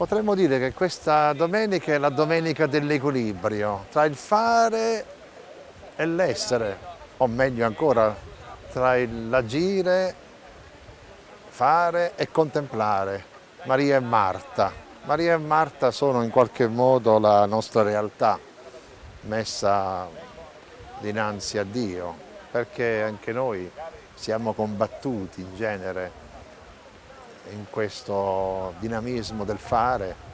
Potremmo dire che questa domenica è la domenica dell'equilibrio tra il fare e l'essere, o meglio ancora, tra l'agire, fare e contemplare. Maria e Marta. Maria e Marta sono in qualche modo la nostra realtà messa dinanzi a Dio, perché anche noi siamo combattuti in genere in questo dinamismo del fare.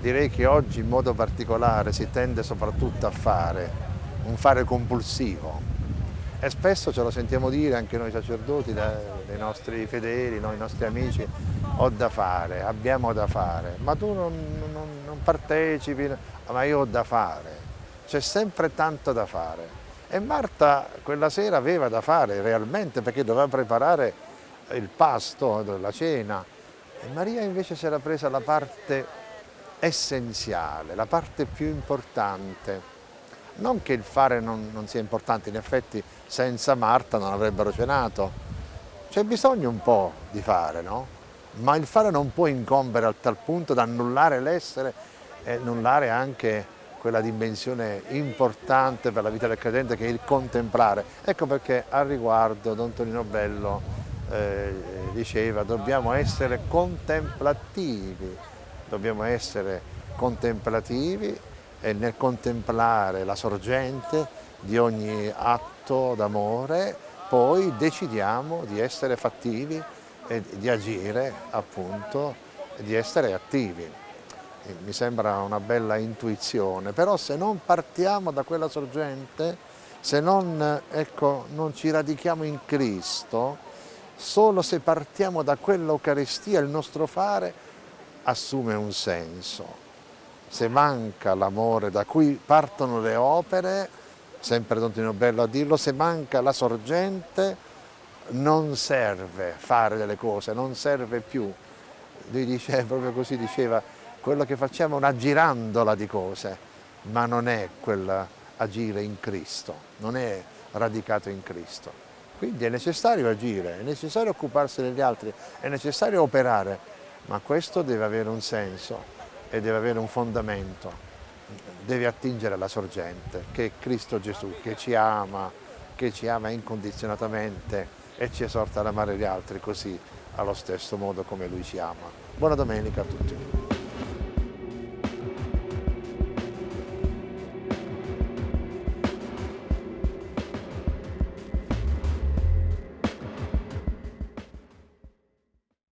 Direi che oggi in modo particolare si tende soprattutto a fare, un fare compulsivo. E spesso ce lo sentiamo dire anche noi sacerdoti, dai nostri fedeli, noi nostri amici, ho da fare, abbiamo da fare, ma tu non, non, non partecipi, ma io ho da fare, c'è sempre tanto da fare. E Marta quella sera aveva da fare realmente perché doveva preparare il pasto, la cena. E Maria invece si era presa la parte essenziale, la parte più importante. Non che il fare non, non sia importante, in effetti senza Marta non avrebbero cenato. C'è bisogno un po' di fare, no? Ma il fare non può incombere a tal punto da annullare l'essere e annullare anche quella dimensione importante per la vita del credente che è il contemplare. Ecco perché al riguardo Don Tonino Bello eh, diceva dobbiamo essere contemplativi, dobbiamo essere contemplativi e nel contemplare la sorgente di ogni atto d'amore poi decidiamo di essere fattivi e di agire appunto, di essere attivi. Mi sembra una bella intuizione, però se non partiamo da quella sorgente, se non, ecco, non ci radichiamo in Cristo, Solo se partiamo da quell'Eucaristia il nostro fare assume un senso. Se manca l'amore da cui partono le opere, sempre Don Tino Bello a dirlo, se manca la sorgente non serve fare delle cose, non serve più. Lui dice, proprio così diceva, quello che facciamo è una girandola di cose, ma non è quell'agire in Cristo, non è radicato in Cristo. Quindi è necessario agire, è necessario occuparsi degli altri, è necessario operare, ma questo deve avere un senso e deve avere un fondamento, deve attingere alla sorgente, che è Cristo Gesù, che ci ama, che ci ama incondizionatamente e ci esorta ad amare gli altri così, allo stesso modo come Lui ci ama. Buona domenica a tutti.